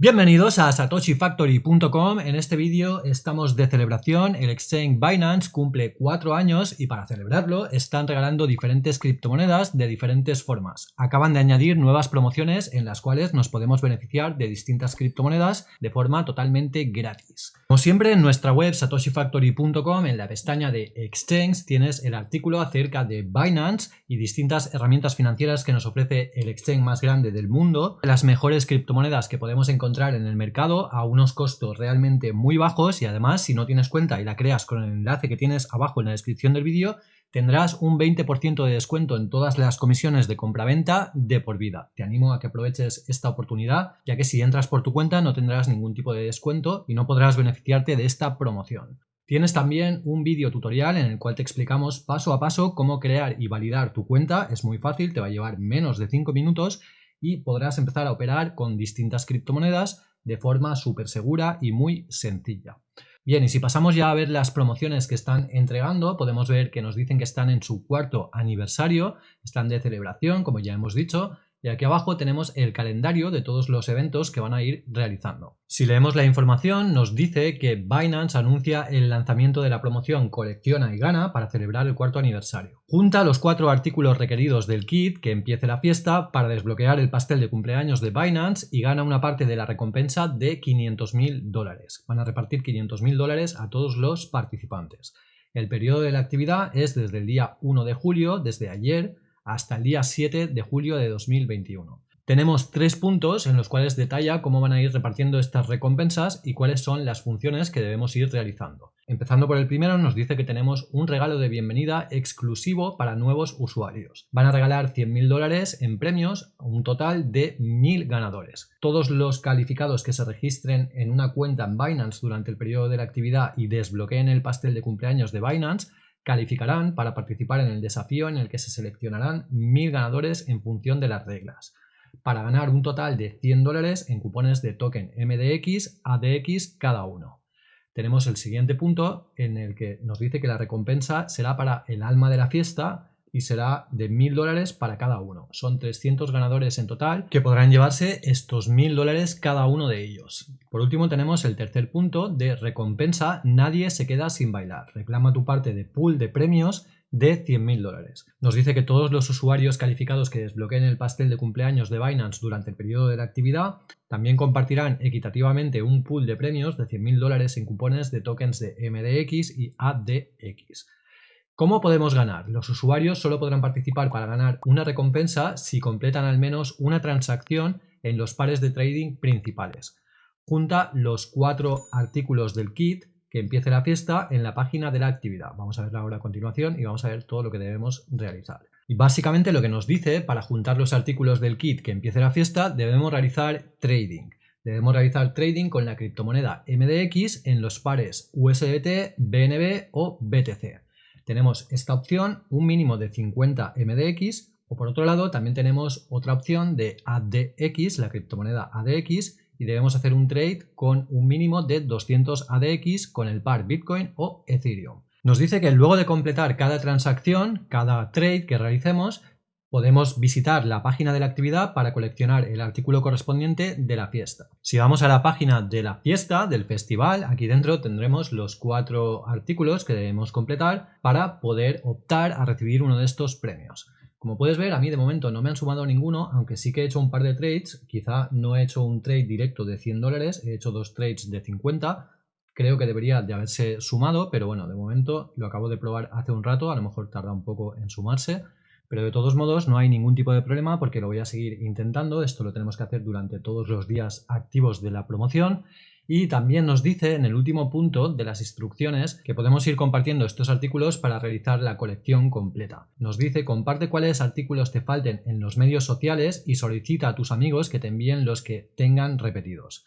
Bienvenidos a satoshifactory.com. En este vídeo estamos de celebración. El exchange Binance cumple cuatro años y para celebrarlo están regalando diferentes criptomonedas de diferentes formas. Acaban de añadir nuevas promociones en las cuales nos podemos beneficiar de distintas criptomonedas de forma totalmente gratis. Como siempre en nuestra web satoshifactory.com en la pestaña de exchange tienes el artículo acerca de Binance y distintas herramientas financieras que nos ofrece el exchange más grande del mundo, las mejores criptomonedas que podemos encontrar en el mercado a unos costos realmente muy bajos y además si no tienes cuenta y la creas con el enlace que tienes abajo en la descripción del vídeo tendrás un 20% de descuento en todas las comisiones de compraventa de por vida. Te animo a que aproveches esta oportunidad, ya que si entras por tu cuenta no tendrás ningún tipo de descuento y no podrás beneficiarte de esta promoción. Tienes también un vídeo tutorial en el cual te explicamos paso a paso cómo crear y validar tu cuenta. Es muy fácil, te va a llevar menos de 5 minutos y podrás empezar a operar con distintas criptomonedas de forma súper segura y muy sencilla. Bien, y si pasamos ya a ver las promociones que están entregando, podemos ver que nos dicen que están en su cuarto aniversario, están de celebración, como ya hemos dicho, y aquí abajo tenemos el calendario de todos los eventos que van a ir realizando. Si leemos la información nos dice que Binance anuncia el lanzamiento de la promoción Colecciona y Gana para celebrar el cuarto aniversario. Junta los cuatro artículos requeridos del kit que empiece la fiesta para desbloquear el pastel de cumpleaños de Binance y gana una parte de la recompensa de 500.000 dólares. Van a repartir 500.000 dólares a todos los participantes. El periodo de la actividad es desde el día 1 de julio, desde ayer, hasta el día 7 de julio de 2021. Tenemos tres puntos en los cuales detalla cómo van a ir repartiendo estas recompensas y cuáles son las funciones que debemos ir realizando. Empezando por el primero nos dice que tenemos un regalo de bienvenida exclusivo para nuevos usuarios. Van a regalar 100.000 dólares en premios, un total de 1.000 ganadores. Todos los calificados que se registren en una cuenta en Binance durante el periodo de la actividad y desbloqueen el pastel de cumpleaños de Binance calificarán para participar en el desafío en el que se seleccionarán mil ganadores en función de las reglas, para ganar un total de 100 dólares en cupones de token MDX, ADX cada uno. Tenemos el siguiente punto en el que nos dice que la recompensa será para el alma de la fiesta y será de mil dólares para cada uno. Son 300 ganadores en total que podrán llevarse estos mil dólares cada uno de ellos. Por último tenemos el tercer punto de recompensa Nadie se queda sin bailar. Reclama tu parte de pool de premios de 100.000 dólares. Nos dice que todos los usuarios calificados que desbloqueen el pastel de cumpleaños de Binance durante el periodo de la actividad también compartirán equitativamente un pool de premios de 100.000 dólares en cupones de tokens de MDX y ADX. ¿Cómo podemos ganar? Los usuarios solo podrán participar para ganar una recompensa si completan al menos una transacción en los pares de trading principales. Junta los cuatro artículos del kit que empiece la fiesta en la página de la actividad. Vamos a verla ahora a continuación y vamos a ver todo lo que debemos realizar. Y básicamente lo que nos dice, para juntar los artículos del kit que empiece la fiesta, debemos realizar trading. Debemos realizar trading con la criptomoneda MDX en los pares USDT, BNB o BTC tenemos esta opción, un mínimo de 50 MDX, o por otro lado también tenemos otra opción de ADX, la criptomoneda ADX, y debemos hacer un trade con un mínimo de 200 ADX con el par Bitcoin o Ethereum. Nos dice que luego de completar cada transacción, cada trade que realicemos, podemos visitar la página de la actividad para coleccionar el artículo correspondiente de la fiesta. Si vamos a la página de la fiesta, del festival, aquí dentro tendremos los cuatro artículos que debemos completar para poder optar a recibir uno de estos premios. Como puedes ver, a mí de momento no me han sumado ninguno, aunque sí que he hecho un par de trades, quizá no he hecho un trade directo de 100 dólares, he hecho dos trades de 50, creo que debería de haberse sumado, pero bueno, de momento lo acabo de probar hace un rato, a lo mejor tarda un poco en sumarse, pero de todos modos no hay ningún tipo de problema porque lo voy a seguir intentando. Esto lo tenemos que hacer durante todos los días activos de la promoción. Y también nos dice en el último punto de las instrucciones que podemos ir compartiendo estos artículos para realizar la colección completa. Nos dice comparte cuáles artículos te falten en los medios sociales y solicita a tus amigos que te envíen los que tengan repetidos.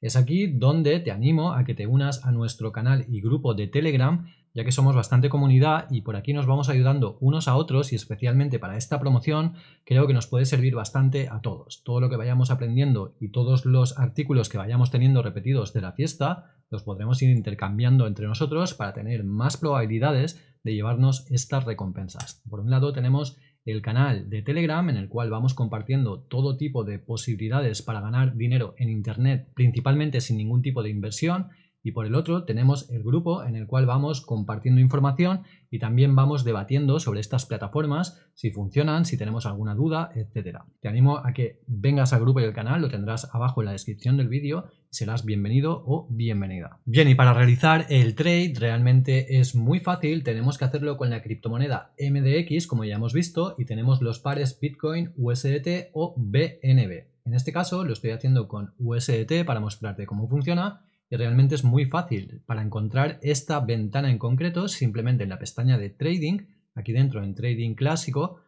Es aquí donde te animo a que te unas a nuestro canal y grupo de Telegram ya que somos bastante comunidad y por aquí nos vamos ayudando unos a otros y especialmente para esta promoción creo que nos puede servir bastante a todos. Todo lo que vayamos aprendiendo y todos los artículos que vayamos teniendo repetidos de la fiesta los podremos ir intercambiando entre nosotros para tener más probabilidades de llevarnos estas recompensas. Por un lado tenemos el canal de Telegram en el cual vamos compartiendo todo tipo de posibilidades para ganar dinero en Internet, principalmente sin ningún tipo de inversión y por el otro tenemos el grupo en el cual vamos compartiendo información y también vamos debatiendo sobre estas plataformas, si funcionan, si tenemos alguna duda, etc. Te animo a que vengas al grupo y al canal, lo tendrás abajo en la descripción del vídeo serás bienvenido o bienvenida. Bien, y para realizar el trade realmente es muy fácil, tenemos que hacerlo con la criptomoneda MDX, como ya hemos visto, y tenemos los pares Bitcoin, USDT o BNB. En este caso lo estoy haciendo con USDT para mostrarte cómo funciona realmente es muy fácil. Para encontrar esta ventana en concreto, simplemente en la pestaña de Trading, aquí dentro en Trading Clásico,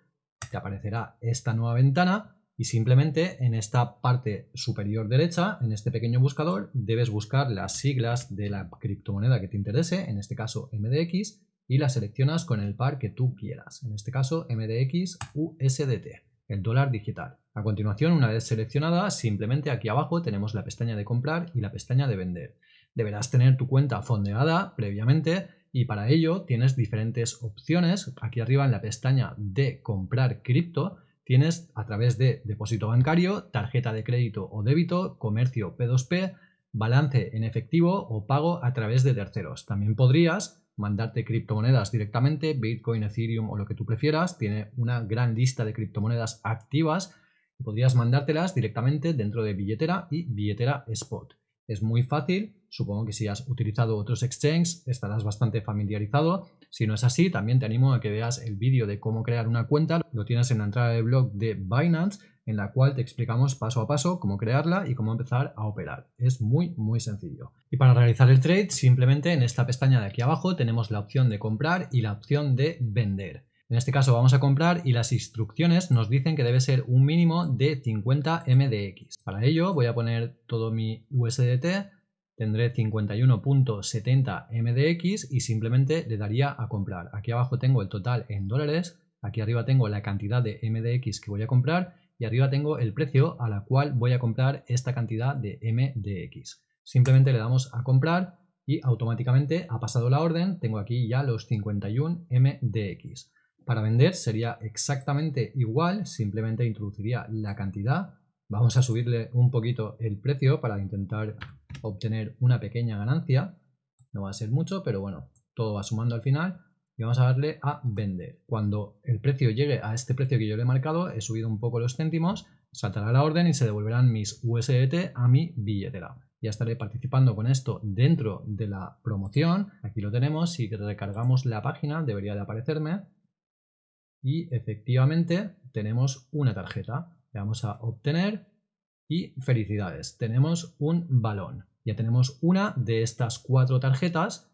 te aparecerá esta nueva ventana y simplemente en esta parte superior derecha, en este pequeño buscador, debes buscar las siglas de la criptomoneda que te interese, en este caso MDX, y la seleccionas con el par que tú quieras, en este caso MDX USDT, el dólar digital. A continuación, una vez seleccionada, simplemente aquí abajo tenemos la pestaña de comprar y la pestaña de vender. Deberás tener tu cuenta fondeada previamente y para ello tienes diferentes opciones. Aquí arriba en la pestaña de comprar cripto tienes a través de depósito bancario, tarjeta de crédito o débito, comercio P2P, balance en efectivo o pago a través de terceros. También podrías mandarte criptomonedas directamente, Bitcoin, Ethereum o lo que tú prefieras. Tiene una gran lista de criptomonedas activas podrías mandártelas directamente dentro de billetera y billetera spot. Es muy fácil, supongo que si has utilizado otros exchanges estarás bastante familiarizado. Si no es así, también te animo a que veas el vídeo de cómo crear una cuenta. Lo tienes en la entrada de blog de Binance, en la cual te explicamos paso a paso cómo crearla y cómo empezar a operar. Es muy, muy sencillo. Y para realizar el trade, simplemente en esta pestaña de aquí abajo tenemos la opción de comprar y la opción de vender. En este caso vamos a comprar y las instrucciones nos dicen que debe ser un mínimo de 50 MDX. Para ello voy a poner todo mi USDT, tendré 51.70 MDX y simplemente le daría a comprar. Aquí abajo tengo el total en dólares, aquí arriba tengo la cantidad de MDX que voy a comprar y arriba tengo el precio a la cual voy a comprar esta cantidad de MDX. Simplemente le damos a comprar y automáticamente ha pasado la orden, tengo aquí ya los 51 MDX. Para vender sería exactamente igual, simplemente introduciría la cantidad. Vamos a subirle un poquito el precio para intentar obtener una pequeña ganancia. No va a ser mucho, pero bueno, todo va sumando al final. Y vamos a darle a vender. Cuando el precio llegue a este precio que yo le he marcado, he subido un poco los céntimos, saltará la orden y se devolverán mis USDT a mi billetera. Ya estaré participando con esto dentro de la promoción. Aquí lo tenemos. Si recargamos la página, debería de aparecerme y efectivamente tenemos una tarjeta. Le vamos a obtener y felicidades, tenemos un balón. Ya tenemos una de estas cuatro tarjetas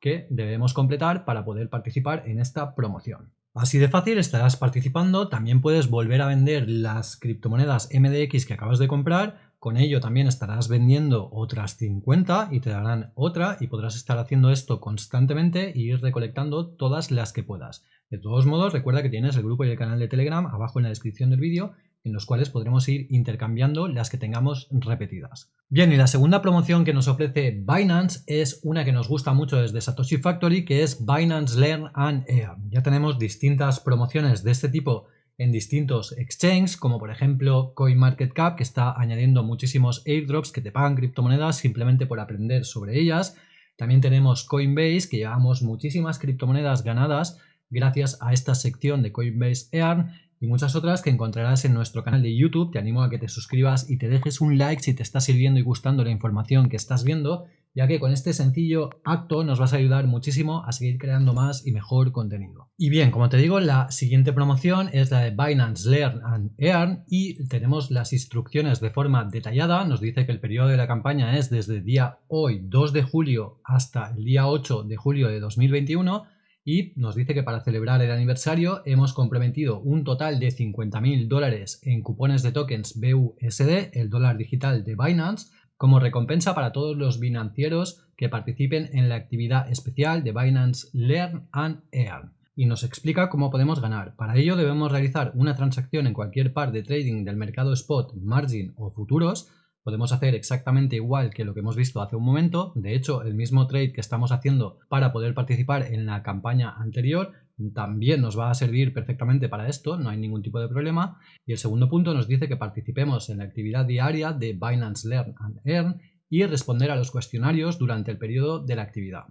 que debemos completar para poder participar en esta promoción. Así de fácil estarás participando, también puedes volver a vender las criptomonedas MDX que acabas de comprar, con ello también estarás vendiendo otras 50 y te darán otra y podrás estar haciendo esto constantemente y ir recolectando todas las que puedas. De todos modos, recuerda que tienes el grupo y el canal de Telegram abajo en la descripción del vídeo en los cuales podremos ir intercambiando las que tengamos repetidas. Bien, y la segunda promoción que nos ofrece Binance es una que nos gusta mucho desde Satoshi Factory, que es Binance Learn and Earn. Ya tenemos distintas promociones de este tipo en distintos exchanges, como por ejemplo CoinMarketCap, que está añadiendo muchísimos airdrops que te pagan criptomonedas simplemente por aprender sobre ellas. También tenemos Coinbase, que llevamos muchísimas criptomonedas ganadas gracias a esta sección de Coinbase Earn y muchas otras que encontrarás en nuestro canal de YouTube. Te animo a que te suscribas y te dejes un like si te está sirviendo y gustando la información que estás viendo, ya que con este sencillo acto nos vas a ayudar muchísimo a seguir creando más y mejor contenido. Y bien, como te digo, la siguiente promoción es la de Binance Learn and Earn y tenemos las instrucciones de forma detallada. Nos dice que el periodo de la campaña es desde el día hoy 2 de julio hasta el día 8 de julio de 2021 y nos dice que para celebrar el aniversario hemos comprometido un total de 50.000 dólares en cupones de tokens BUSD, el dólar digital de Binance, como recompensa para todos los financieros que participen en la actividad especial de Binance Learn and Earn. Y nos explica cómo podemos ganar. Para ello debemos realizar una transacción en cualquier par de trading del mercado spot, margin o futuros podemos hacer exactamente igual que lo que hemos visto hace un momento. De hecho, el mismo trade que estamos haciendo para poder participar en la campaña anterior también nos va a servir perfectamente para esto, no hay ningún tipo de problema. Y el segundo punto nos dice que participemos en la actividad diaria de Binance Learn and Earn y responder a los cuestionarios durante el periodo de la actividad.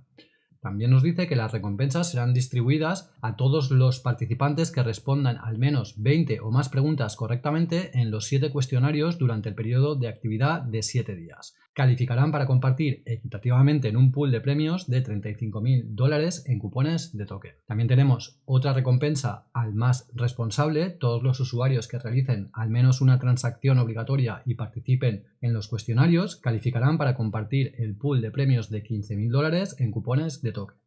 También nos dice que las recompensas serán distribuidas a todos los participantes que respondan al menos 20 o más preguntas correctamente en los 7 cuestionarios durante el periodo de actividad de 7 días. Calificarán para compartir equitativamente en un pool de premios de 35.000 dólares en cupones de token. También tenemos otra recompensa al más responsable. Todos los usuarios que realicen al menos una transacción obligatoria y participen en los cuestionarios calificarán para compartir el pool de premios de 15.000 dólares en cupones de token.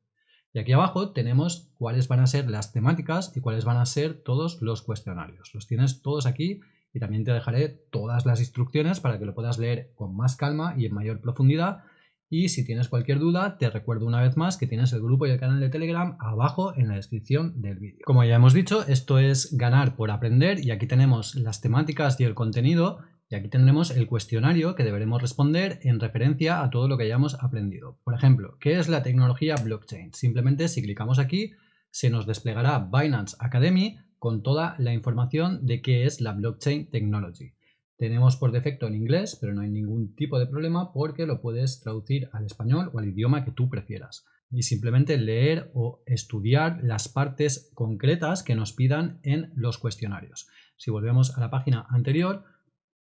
Y aquí abajo tenemos cuáles van a ser las temáticas y cuáles van a ser todos los cuestionarios. Los tienes todos aquí y también te dejaré todas las instrucciones para que lo puedas leer con más calma y en mayor profundidad. Y si tienes cualquier duda, te recuerdo una vez más que tienes el grupo y el canal de Telegram abajo en la descripción del vídeo. Como ya hemos dicho, esto es ganar por aprender y aquí tenemos las temáticas y el contenido y aquí tendremos el cuestionario que deberemos responder en referencia a todo lo que hayamos aprendido. Por ejemplo, ¿qué es la tecnología blockchain? Simplemente si clicamos aquí se nos desplegará Binance Academy con toda la información de qué es la blockchain technology. Tenemos por defecto en inglés, pero no hay ningún tipo de problema porque lo puedes traducir al español o al idioma que tú prefieras. Y simplemente leer o estudiar las partes concretas que nos pidan en los cuestionarios. Si volvemos a la página anterior,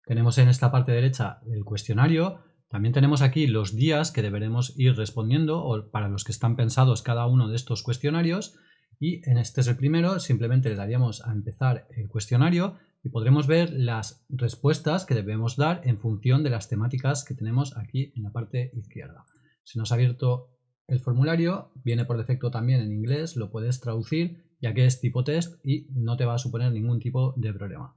tenemos en esta parte derecha el cuestionario, también tenemos aquí los días que deberemos ir respondiendo o para los que están pensados cada uno de estos cuestionarios y en este es el primero, simplemente le daríamos a empezar el cuestionario y podremos ver las respuestas que debemos dar en función de las temáticas que tenemos aquí en la parte izquierda. Se nos ha abierto el formulario, viene por defecto también en inglés, lo puedes traducir ya que es tipo test y no te va a suponer ningún tipo de problema.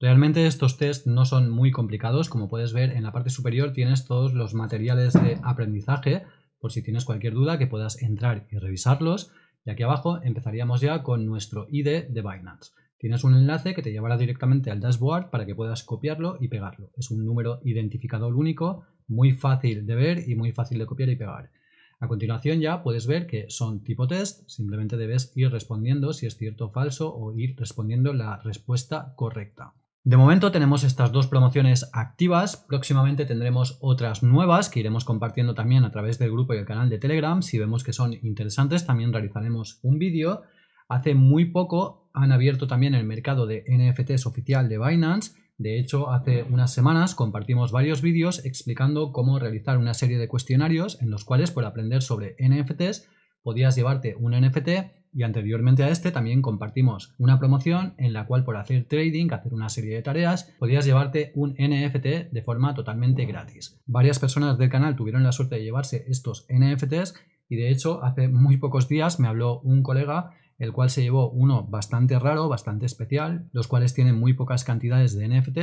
Realmente estos tests no son muy complicados, como puedes ver en la parte superior tienes todos los materiales de aprendizaje por si tienes cualquier duda que puedas entrar y revisarlos. Y aquí abajo empezaríamos ya con nuestro ID de Binance. Tienes un enlace que te llevará directamente al dashboard para que puedas copiarlo y pegarlo. Es un número identificador único, muy fácil de ver y muy fácil de copiar y pegar. A continuación ya puedes ver que son tipo test, simplemente debes ir respondiendo si es cierto o falso o ir respondiendo la respuesta correcta. De momento tenemos estas dos promociones activas, próximamente tendremos otras nuevas que iremos compartiendo también a través del grupo y el canal de Telegram. Si vemos que son interesantes también realizaremos un vídeo. Hace muy poco han abierto también el mercado de NFTs oficial de Binance. De hecho, hace unas semanas compartimos varios vídeos explicando cómo realizar una serie de cuestionarios en los cuales por aprender sobre NFTs podías llevarte un NFT y anteriormente a este también compartimos una promoción en la cual por hacer trading, hacer una serie de tareas, podías llevarte un NFT de forma totalmente gratis. Varias personas del canal tuvieron la suerte de llevarse estos NFTs y de hecho hace muy pocos días me habló un colega el cual se llevó uno bastante raro, bastante especial, los cuales tienen muy pocas cantidades de NFT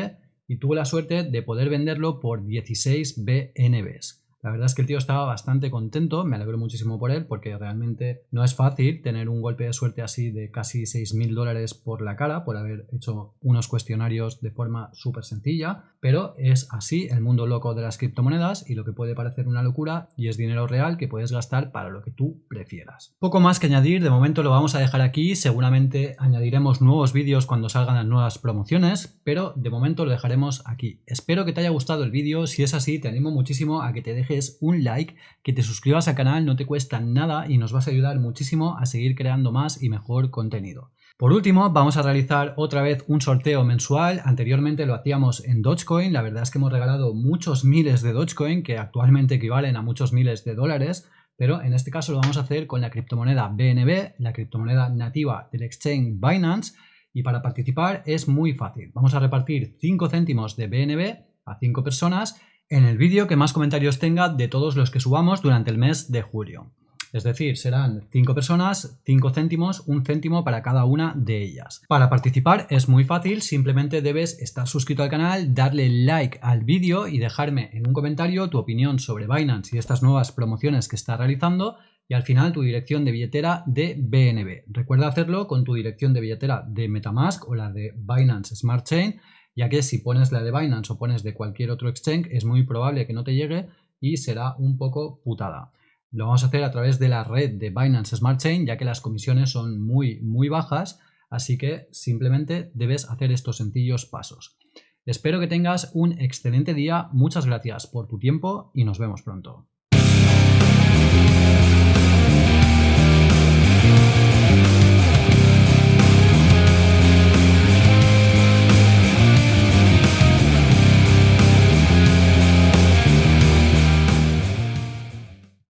y tuvo la suerte de poder venderlo por 16 BNBs. La verdad es que el tío estaba bastante contento, me alegro muchísimo por él porque realmente no es fácil tener un golpe de suerte así de casi 6.000 dólares por la cara por haber hecho unos cuestionarios de forma súper sencilla, pero es así el mundo loco de las criptomonedas y lo que puede parecer una locura y es dinero real que puedes gastar para lo que tú prefieras. Poco más que añadir, de momento lo vamos a dejar aquí, seguramente añadiremos nuevos vídeos cuando salgan las nuevas promociones, pero de momento lo dejaremos aquí. Espero que te haya gustado el vídeo, si es así te animo muchísimo a que te dejes un like, que te suscribas al canal, no te cuesta nada y nos vas a ayudar muchísimo a seguir creando más y mejor contenido. Por último, vamos a realizar otra vez un sorteo mensual. Anteriormente lo hacíamos en Dogecoin. La verdad es que hemos regalado muchos miles de Dogecoin, que actualmente equivalen a muchos miles de dólares. Pero en este caso lo vamos a hacer con la criptomoneda BNB, la criptomoneda nativa del exchange Binance. Y para participar es muy fácil. Vamos a repartir 5 céntimos de BNB a 5 personas en el vídeo que más comentarios tenga de todos los que subamos durante el mes de julio. Es decir, serán 5 personas, 5 céntimos, un céntimo para cada una de ellas. Para participar es muy fácil, simplemente debes estar suscrito al canal, darle like al vídeo y dejarme en un comentario tu opinión sobre Binance y estas nuevas promociones que está realizando y al final tu dirección de billetera de BNB. Recuerda hacerlo con tu dirección de billetera de Metamask o la de Binance Smart Chain ya que si pones la de Binance o pones de cualquier otro exchange es muy probable que no te llegue y será un poco putada. Lo vamos a hacer a través de la red de Binance Smart Chain, ya que las comisiones son muy, muy bajas, así que simplemente debes hacer estos sencillos pasos. Espero que tengas un excelente día, muchas gracias por tu tiempo y nos vemos pronto.